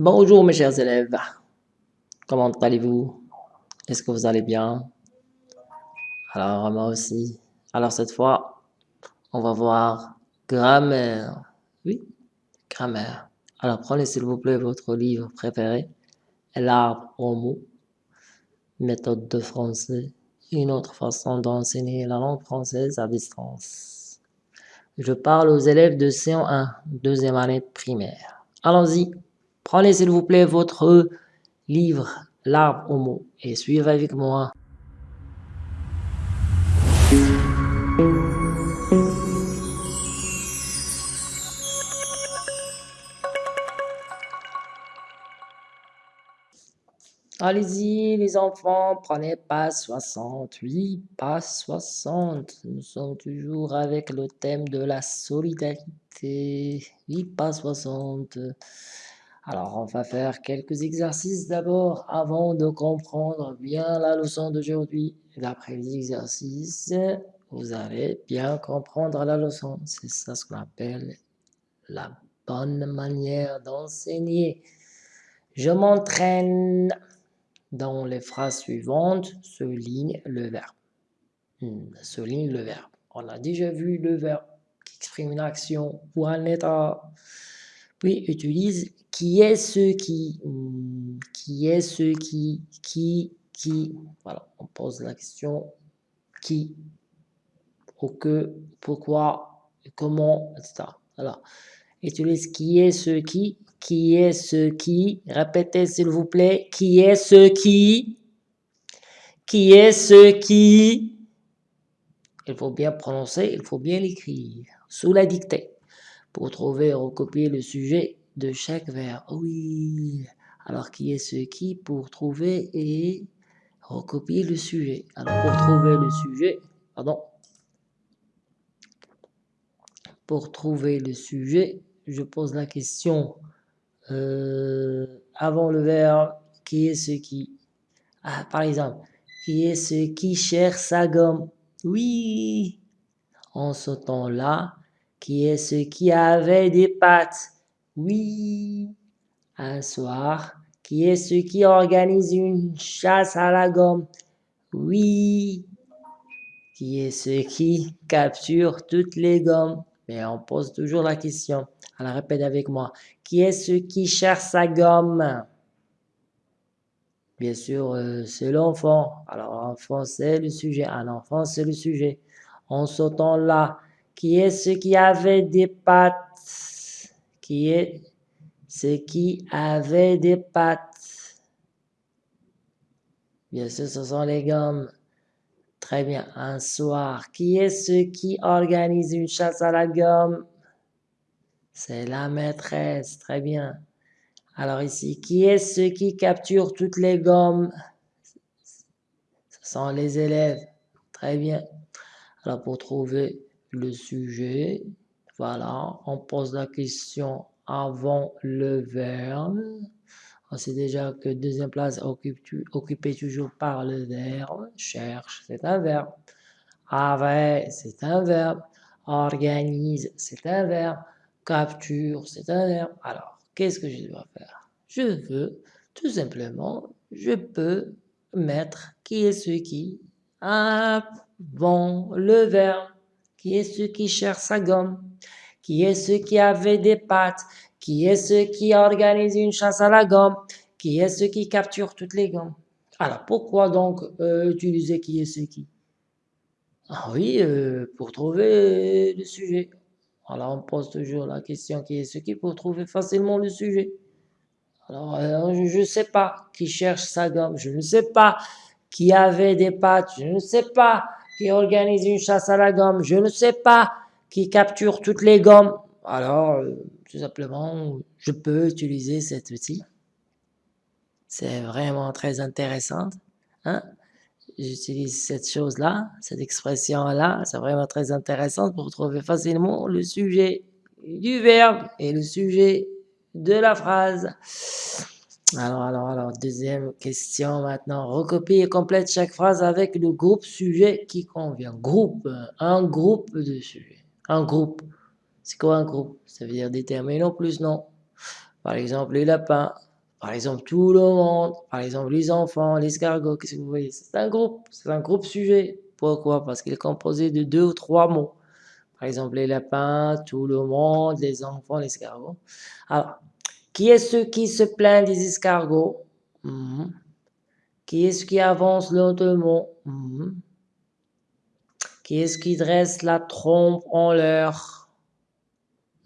Bonjour mes chers élèves, comment allez-vous? Est-ce que vous allez bien? Alors moi aussi. Alors cette fois, on va voir grammaire. Oui, grammaire. Alors prenez s'il vous plaît votre livre préféré, L'arbre au mot, méthode de français, une autre façon d'enseigner la langue française à distance. Je parle aux élèves de C1, deuxième année primaire. Allons-y. Prenez s'il vous plaît votre livre L'arbre au mot et suivez avec moi. Allez-y les enfants, prenez pas 60, oui, pas 60. Nous sommes toujours avec le thème de la solidarité. Oui, pas 60. Alors, on va faire quelques exercices d'abord avant de comprendre bien la leçon d'aujourd'hui. D'après les exercices, vous allez bien comprendre la leçon. C'est ça ce qu'on appelle la bonne manière d'enseigner. Je m'entraîne. Dans les phrases suivantes, souligne le verbe. Hmm, souligne le verbe. On a déjà vu le verbe qui exprime une action ou un état. Puis utilise qui est ce qui, hmm, qui est ce qui, qui, qui. Voilà, on pose la question qui, ou que, pourquoi, comment, etc. Alors, utilise qui est ce qui, qui est ce qui, répétez s'il vous plaît, qui est ce qui, qui est ce qui, il faut bien prononcer, il faut bien l'écrire, sous la dictée, pour trouver et recopier le sujet de chaque verbe. Oui, alors qui est ce qui pour trouver et recopier le sujet? Alors pour trouver le sujet, pardon, pour trouver le sujet, je pose la question euh, avant le verbe, qui est ce qui? Ah, Par exemple, qui est ce qui cherche sa gomme? Oui. En ce temps-là, qui est ce qui avait des pattes? Oui, un soir, qui est ce qui organise une chasse à la gomme? Oui, qui est ce qui capture toutes les gommes? Mais on pose toujours la question. Alors répète avec moi. Qui est ce qui cherche sa gomme? Bien sûr, euh, c'est l'enfant. Alors l'enfant, c'est le sujet. Un enfant, c'est le sujet. En sautant là, qui est ce qui avait des pattes qui est ce qui avait des pattes. Bien sûr, ce sont les gommes. Très bien. Un soir, qui est ce qui organise une chasse à la gomme? C'est la maîtresse. Très bien. Alors ici, qui est ce qui capture toutes les gommes? Ce sont les élèves. Très bien. Alors pour trouver le sujet, voilà, on pose la question avant le verbe. On sait déjà que deuxième place occupée toujours par le verbe. Cherche, c'est un verbe. Avait, c'est un verbe. Organise, c'est un verbe. Capture, c'est un verbe. Alors, qu'est-ce que je dois faire? Je veux, tout simplement, je peux mettre qui est ce qui avant le verbe. Qui est ce qui cherche sa gomme? Qui est ce qui avait des pattes? Qui est ce qui organise une chasse à la gomme? Qui est ce qui capture toutes les gommes? Alors, pourquoi donc euh, utiliser qui est ce qui? Ah oui, euh, pour trouver le sujet. Alors, on pose toujours la question qui est ce qui pour trouver facilement le sujet? Alors, euh, je ne sais pas qui cherche sa gomme, je ne sais pas qui avait des pattes, je ne sais pas qui organise une chasse à la gomme, je ne sais pas, qui capture toutes les gommes. Alors, euh, tout simplement, je peux utiliser cet outil. C'est vraiment très intéressant. Hein? J'utilise cette chose-là, cette expression-là, c'est vraiment très intéressant pour trouver facilement le sujet du verbe et le sujet de la phrase. Alors, alors, alors, deuxième question maintenant. Recopie et complète chaque phrase avec le groupe sujet qui convient. Groupe, un groupe de sujets. Un groupe. C'est quoi un groupe? Ça veut dire déterminer plus non. Par exemple, les lapins. Par exemple, tout le monde, par exemple, les enfants, l'escargot, qu'est-ce que vous voyez? C'est un groupe, c'est un groupe sujet. Pourquoi? Parce qu'il est composé de deux ou trois mots. Par exemple, les lapins, tout le monde, les enfants, l'escargot. Alors, qui est ce qui se plaint des escargots? Mhm. Qui est ce qui avance lentement mhm. Qui est ce qui dresse la trompe en l'air?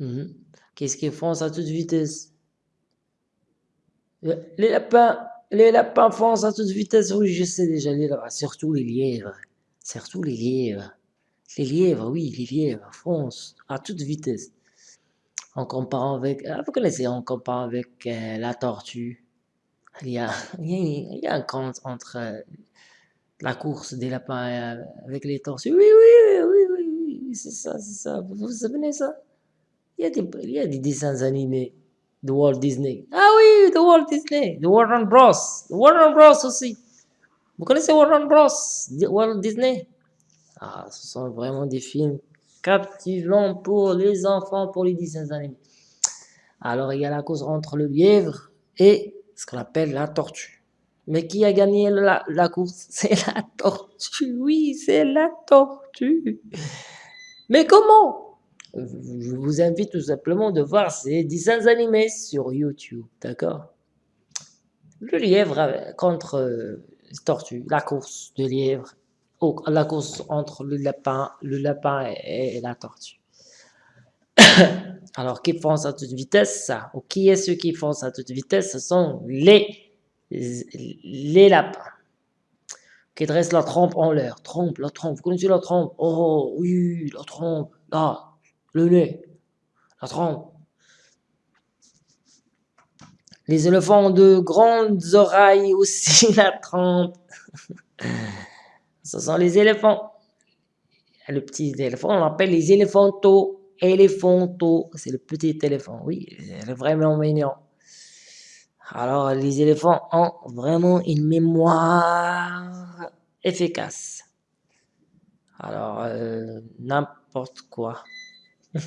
Mhm. Qu'est-ce qu'ils font à toute vitesse? Les lapins, les lapins foncent à toute vitesse, oui, je sais déjà, les surtout les lièvres, surtout les lièvres. Les lièvres, oui, les lièvres foncent à toute vitesse. En comparant avec, ah, vous connaissez, on compare avec euh, la tortue. Il y, a, il, y a, un compte entre euh, la course des lapins euh, avec les tortues. Oui, oui, oui, oui, oui, c'est ça, c'est ça. Vous vous souvenez ça? Il y, a des, il y a des dessins animés de Walt Disney. Ah oui, de Walt Disney, de Warner Bros. Warner Bros aussi. Vous connaissez Warner Bros. Walt Disney? Ah, ce sont vraiment des films captivants pour les enfants, pour les dessins animés. Alors, il y a la course entre le lièvre et ce qu'on appelle la tortue. Mais qui a gagné la, course? C'est la tortue, oui, c'est la tortue. Mais comment? Je vous invite tout simplement de voir ces dessins animés sur YouTube, d'accord? Le lièvre contre euh, tortue, la course de lièvre la course entre le lapin, le lapin et, la tortue. Alors, qui fonce à toute vitesse? Ou qui est ceux qui foncent à toute vitesse? Ce sont les, les lapins qui dressent la trompe en l'air. Trompe, la trompe. Vous connaissez la trompe? Oh, oui, la trompe. Là, le nez. La trompe. Les éléphants ont de grandes oreilles aussi, la trompe. Ce sont les éléphants. Le petit éléphant, on l'appelle les éléphantos. Éléphantos, c'est le petit éléphant. Oui, c'est vraiment mignon. Alors, les éléphants ont vraiment une mémoire efficace. Alors, euh, n'importe quoi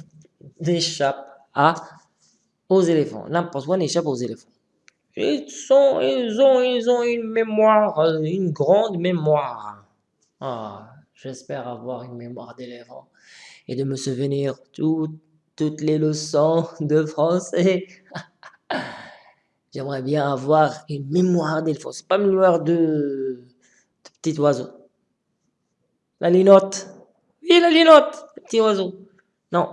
n'échappe aux éléphants. N'importe quoi n'échappe aux éléphants. Ils, ont, ils ont une mémoire, une grande mémoire. Ah, j'espère avoir une mémoire d'éléphant et de me souvenir toutes les leçons de français. J'aimerais bien avoir une mémoire d'éléphant. C'est pas une mémoire de, petit oiseau. La linotte. Oui, la linotte, petit oiseau. Non,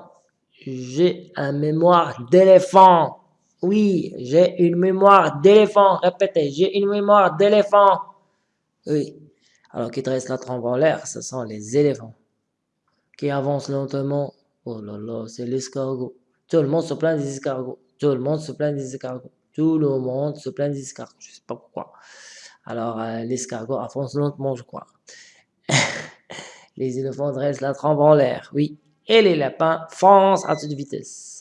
j'ai une mémoire d'éléphant. Oui, j'ai une mémoire d'éléphant. Répétez, j'ai une mémoire d'éléphant. Oui. Alors qui dresse la trompe en l'air, ce sont les éléphants. Qui avancent lentement, oh là là, c'est l'escargot. Tout le monde se plaint des escargots. Tout le monde se plaint des escargots. Tout le monde se plaint des escargots. Je sais pas pourquoi. Alors, euh, l'escargot avance lentement, je crois. les éléphants dressent la trompe en l'air, oui. Et les lapins foncent à toute vitesse.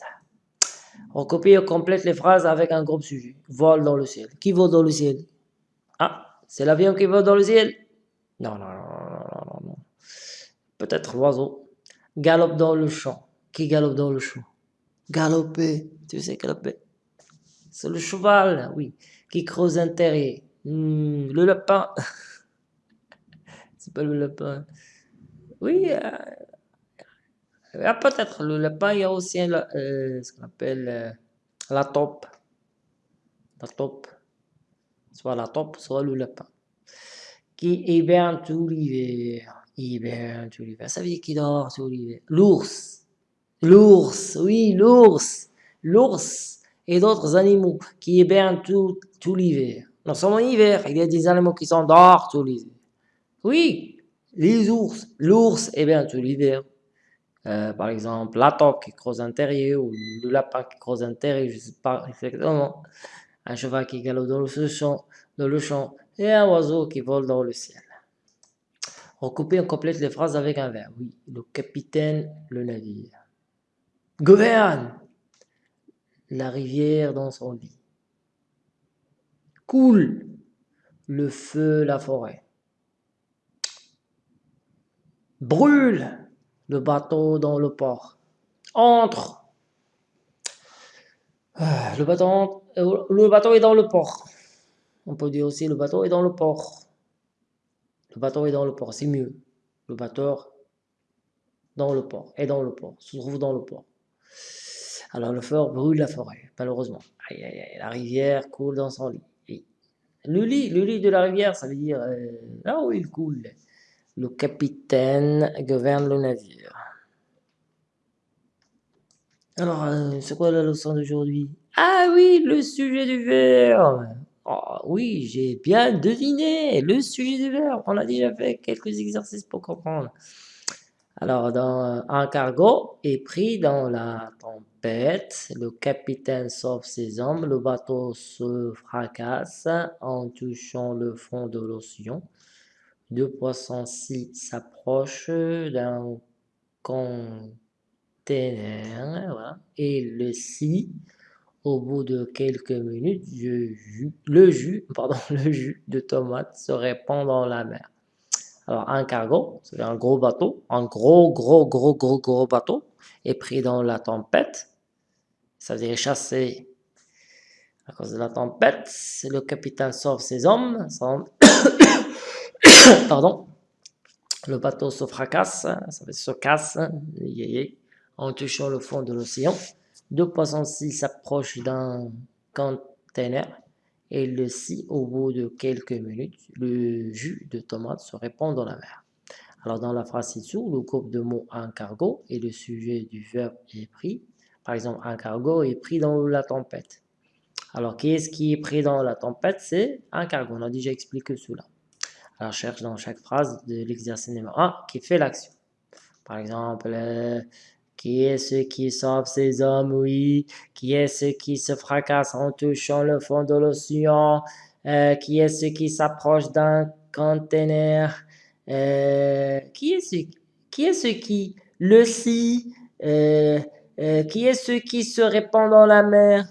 On copie et complète les phrases avec un groupe sujet. Vole dans le ciel. Qui vole dans le ciel? Ah, c'est l'avion qui vole dans le ciel non, non, non, non, non, Peut-être l'oiseau. Galope dans le champ. Qui galope dans le champ? Galoper. Tu sais galoper C'est le cheval, oui. Qui creuse un terrier. Hmm, le lapin. C'est pas le lapin. Oui, euh, ah, peut-être le lapin, il y a aussi euh, ce qu'on appelle euh, la taupe. La taupe. Soit la taupe, soit le lapin qui hiberne tout l'hiver. Hiberne tout l'hiver. Ça veut dire dort tout l'hiver. L'ours. L'ours, oui, l'ours. L'ours et d'autres animaux qui hibernent tout, tout l'hiver. Non seulement l'hiver, il y a des animaux qui s'endorment tout l'hiver. Oui, les ours. L'ours hiberne tout l'hiver. Euh, par exemple, la taupe qui creuse un terrier ou le lapin qui creuse un terrier, je ne sais pas exactement. Un cheval qui galope dans le champ, dans le champ et un oiseau qui vole dans le ciel. Recoupez, on complète les phrases avec un verbe. Oui, le capitaine, le navire. Gouverne la rivière dans son lit. Coule le feu, la forêt. Brûle le bateau dans le port. Entre Ah, le bateau, euh, le bateau est dans le port. On peut dire aussi le bateau est dans le port. Le bateau est dans le port, c'est mieux. Le bateau dans le port, est dans le port, se trouve dans le port. Alors le feu brûle la forêt, malheureusement. Aïe, aïe, aïe, la rivière coule dans son lit. le lit, le lit de la rivière, ça veut dire euh, là où il coule. Le capitaine gouverne le navire. Alors, euh, c'est quoi la leçon d'aujourd'hui? Ah oui, le sujet du verbe oh, Oui, j'ai bien deviné, le sujet du verbe. On a déjà fait quelques exercices pour comprendre. Alors, dans un cargo est pris dans la tempête, le capitaine sauve ses hommes, le bateau se fracasse en touchant le fond de l'océan. Deux poissons s'approchent d'un voilà, et le si, au bout de quelques minutes, le jus, pardon, le jus de tomate se répand dans la mer. Alors, un cargo, c'est un gros bateau, un gros, gros, gros, gros, gros bateau, est pris dans la tempête. Ça veut dire chassé à cause de la tempête. Le capitaine sauve ses hommes. Pardon. Le bateau se fracasse, ça veut dire se casse, en touchant le fond de l'océan. Deux poissons s'approchent d'un container et le si, au bout de quelques minutes, le jus de tomate se répand dans la mer. Alors dans la phrase ci-dessous, le groupe de mots un cargo et le sujet du verbe est pris. Par exemple, un cargo est pris dans la tempête. Alors, qui est-ce qui est pris dans la tempête? C'est un cargo. On a déjà expliqué cela. Alors, cherche dans chaque phrase de l'exercice numéro 1 qui fait l'action. Par exemple, qui est ce qui sauve ses hommes, oui. Qui est ce qui se fracasse en touchant le fond de l'océan. Euh, qui est ce qui s'approche d'un conteneur. Euh, qui est ce qui est qui le si. Euh, qui est ce qui se répand dans la mer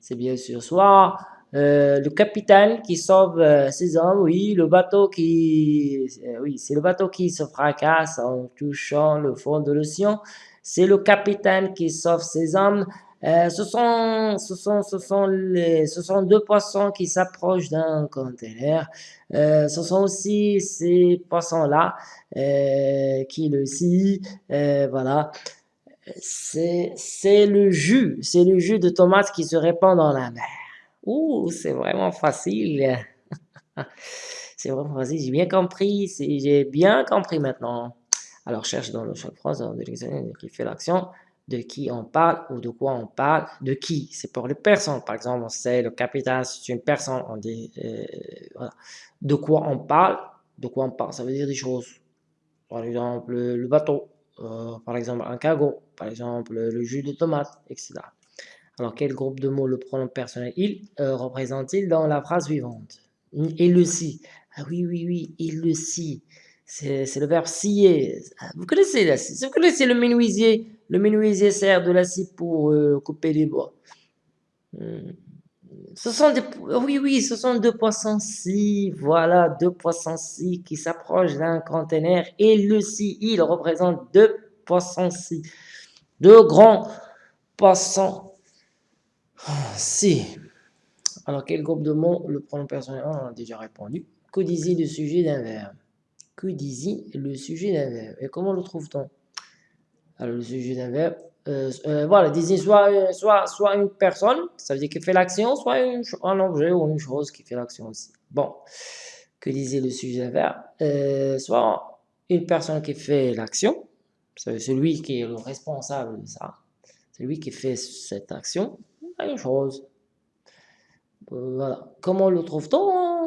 C'est bien sûr soit le capitaine qui sauve ses hommes, oui, le bateau qui, oui, c'est le bateau qui se fracasse en touchant le fond de l'océan c'est le capitaine qui sauve ses hommes. Euh, ce, sont, ce, sont, ce, sont les, ce sont deux poissons qui s'approchent d'un conteneur. Euh, ce sont aussi ces poissons-là euh, qui le scie. voilà. C'est le jus. C'est le jus de tomate qui se répand dans la mer. Ouh, c'est vraiment facile. c'est vraiment facile. J'ai bien compris. J'ai bien compris maintenant. Alors, cherche dans le chaque phrase de l'examen qui fait l'action, de qui on parle ou de quoi on parle, de qui, c'est pour les personnes. Par exemple, on sait le capitaine, c'est une personne, on dit, euh. De quoi on parle, de quoi on parle, ça veut dire des choses. Par exemple, le bateau, euh, par exemple, un cargo, par exemple, le jus de tomate, etc. Alors, quel groupe de mots le pronom personnel il euh, représente-t-il dans la phrase suivante? Il le si. Ah oui, oui, oui, il le si c'est le verbe scier. Vous connaissez la scie, vous connaissez le menuisier. Le menuisier sert de la scie pour euh, couper les bois. Hmm. Ce sont des, oui, oui, ce sont deux poissons scie, voilà, deux poissons scie qui s'approchent d'un conteneur et le scie, il représente deux poissons scie, deux grands poissons scie. Alors, quel groupe de mots le pronom personnel On a déjà répondu. Disait le sujet d'un verbe que désigne le sujet d'un verbe. Et comment le trouve-t-on? Alors, le sujet d'un verbe, euh, euh, voilà, désigne soit, soit, soit une personne, ça veut dire qu'il fait l'action, soit un objet ou une chose qui fait l'action aussi. Bon, que disait le sujet d'un verbe euh, Soit une personne qui fait l'action, c'est celui qui est le responsable de ça, c'est lui qui fait cette action, une chose. Voilà. Comment le trouve-t-on?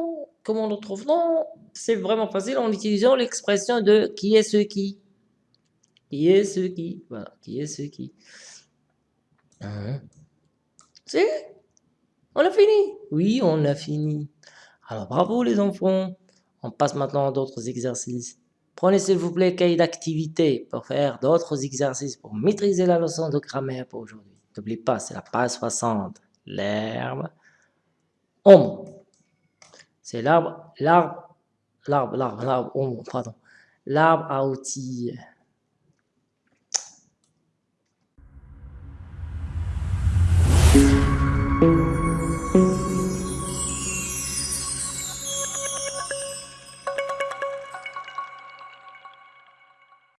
Comment le trouve-t-on c'est vraiment facile en utilisant l'expression de qui est ce qui. Qui est ce qui. Voilà, qui est ce qui. Hein? C'est On a fini Oui, on a fini. Alors bravo les enfants. On passe maintenant à d'autres exercices. Prenez s'il vous plaît cahier d'activité pour faire d'autres exercices pour maîtriser la leçon de grammaire pour aujourd'hui. N'oubliez pas, c'est la page 60. L'herbe. Homme. C'est l'arbre, l'arbre l'arbre, l'arbre, l'arbre, oh, pardon, l'arbre à outils